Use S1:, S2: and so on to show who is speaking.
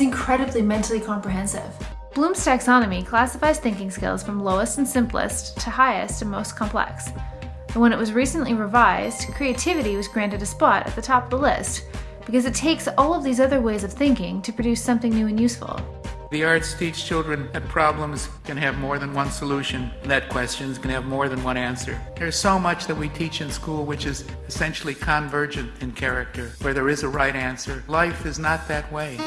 S1: incredibly mentally comprehensive. Bloom's taxonomy classifies thinking skills from lowest and simplest to highest and most complex. And when it was recently revised, creativity was granted a spot at the top of the list because it takes all of these other ways of thinking to produce something new and useful.
S2: The arts teach children that problems can have more than one solution, that questions can have more than one answer. There's so much that we teach in school which is essentially convergent in character, where there is a right answer. Life is not that way.